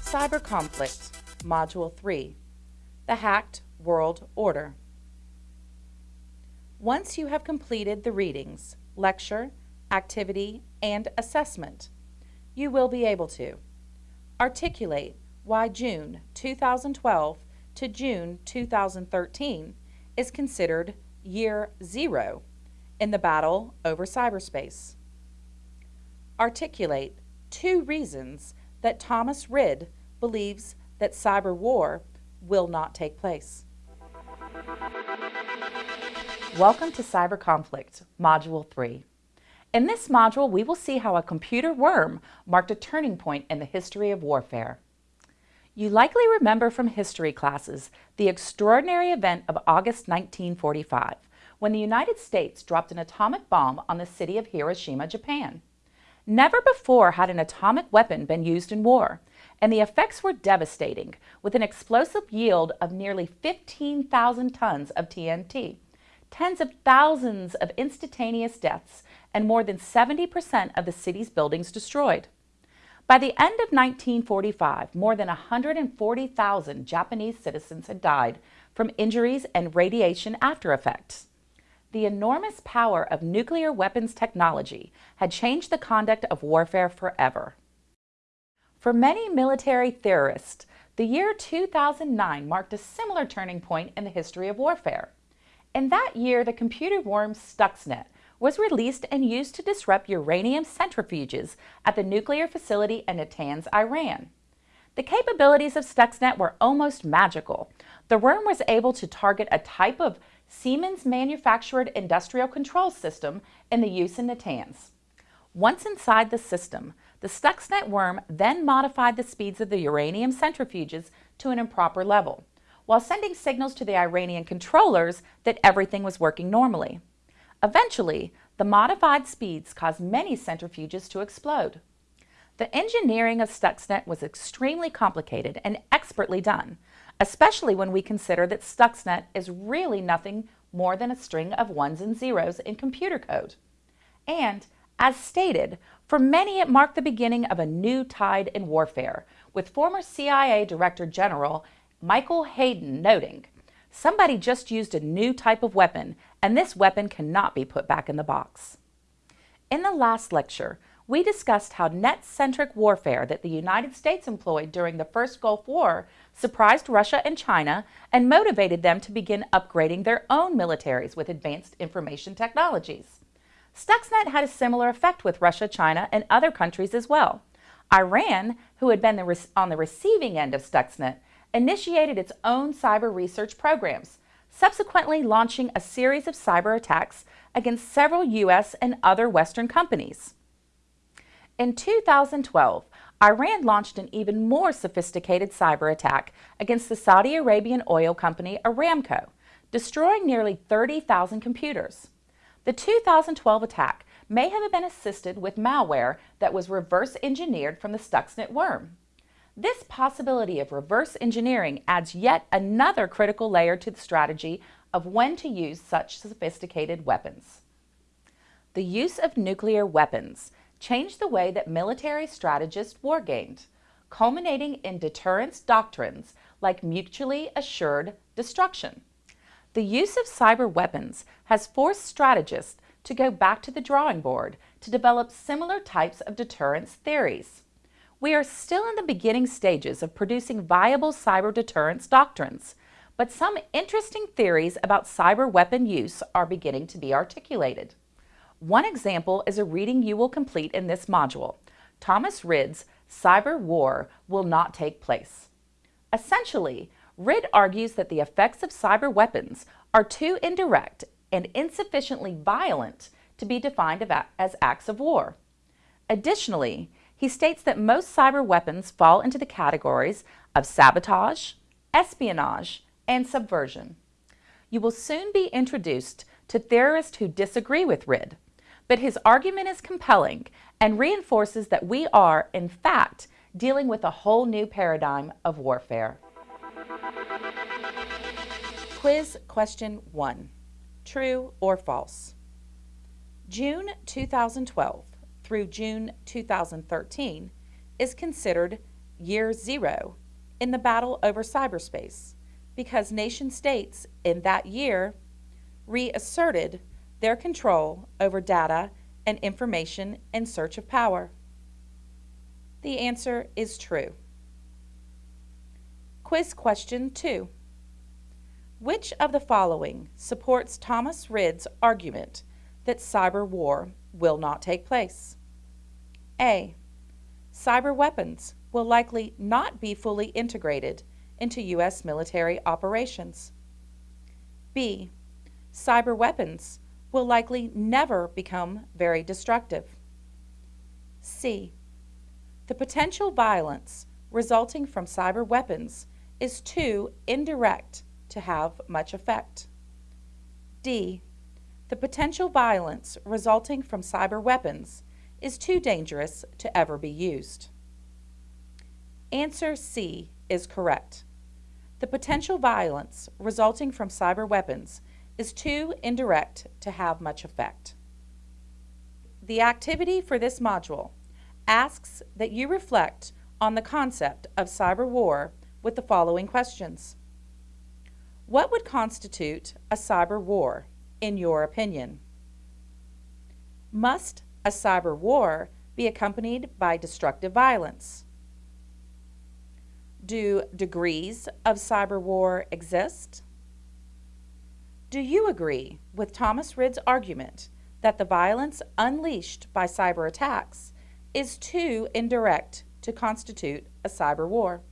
Cyber Conflict, Module 3, The Hacked World Order. Once you have completed the readings, lecture, activity, and assessment, you will be able to articulate why June 2012 to June 2013 is considered year zero in the battle over cyberspace. Articulate two reasons that Thomas Rid believes that cyber war will not take place. Welcome to Cyber Conflict, Module 3. In this module, we will see how a computer worm marked a turning point in the history of warfare. You likely remember from history classes the extraordinary event of August 1945, when the United States dropped an atomic bomb on the city of Hiroshima, Japan. Never before had an atomic weapon been used in war, and the effects were devastating, with an explosive yield of nearly 15,000 tons of TNT, tens of thousands of instantaneous deaths, and more than 70% of the city's buildings destroyed. By the end of 1945, more than 140,000 Japanese citizens had died from injuries and radiation after effects. The enormous power of nuclear weapons technology had changed the conduct of warfare forever. For many military theorists, the year 2009 marked a similar turning point in the history of warfare. In that year, the computer worm Stuxnet was released and used to disrupt uranium centrifuges at the nuclear facility in Natanz, Iran. The capabilities of Stuxnet were almost magical. The worm was able to target a type of Siemens manufactured industrial control system in the use in Natanz. Once inside the system, the Stuxnet worm then modified the speeds of the uranium centrifuges to an improper level, while sending signals to the Iranian controllers that everything was working normally. Eventually, the modified speeds caused many centrifuges to explode. The engineering of Stuxnet was extremely complicated and expertly done, especially when we consider that Stuxnet is really nothing more than a string of ones and zeros in computer code. And, as stated, for many it marked the beginning of a new tide in warfare, with former CIA Director General Michael Hayden noting, somebody just used a new type of weapon and this weapon cannot be put back in the box. In the last lecture, we discussed how net-centric warfare that the United States employed during the first Gulf War surprised Russia and China and motivated them to begin upgrading their own militaries with advanced information technologies. Stuxnet had a similar effect with Russia, China, and other countries as well. Iran, who had been the on the receiving end of Stuxnet, initiated its own cyber research programs, subsequently launching a series of cyber attacks against several U.S. and other Western companies. In 2012, Iran launched an even more sophisticated cyber attack against the Saudi Arabian oil company Aramco, destroying nearly 30,000 computers. The 2012 attack may have been assisted with malware that was reverse engineered from the Stuxnet worm. This possibility of reverse engineering adds yet another critical layer to the strategy of when to use such sophisticated weapons. The use of nuclear weapons changed the way that military strategists wargamed, culminating in deterrence doctrines like mutually assured destruction. The use of cyber weapons has forced strategists to go back to the drawing board to develop similar types of deterrence theories. We are still in the beginning stages of producing viable cyber deterrence doctrines, but some interesting theories about cyber weapon use are beginning to be articulated. One example is a reading you will complete in this module, Thomas Rid's Cyber War Will Not Take Place. Essentially, Rid argues that the effects of cyber weapons are too indirect and insufficiently violent to be defined as acts of war. Additionally, he states that most cyber weapons fall into the categories of sabotage, espionage, and subversion. You will soon be introduced to theorists who disagree with Rid, but his argument is compelling and reinforces that we are, in fact, dealing with a whole new paradigm of warfare. Quiz question one, true or false? June 2012 through June 2013 is considered year zero in the battle over cyberspace because nation states in that year reasserted their control over data and information in search of power. The answer is true. Quiz question 2. Which of the following supports Thomas Rid's argument that cyber war will not take place? A. Cyber weapons will likely not be fully integrated into U.S. military operations. B. Cyber weapons will likely never become very destructive. C. The potential violence resulting from cyber weapons is too indirect to have much effect. D. The potential violence resulting from cyber weapons is too dangerous to ever be used. Answer C is correct. The potential violence resulting from cyber weapons is too indirect to have much effect. The activity for this module asks that you reflect on the concept of cyber war with the following questions. What would constitute a cyber war, in your opinion? Must a cyber war be accompanied by destructive violence? Do degrees of cyber war exist? Do you agree with Thomas Rid's argument that the violence unleashed by cyber attacks is too indirect to constitute a cyber war?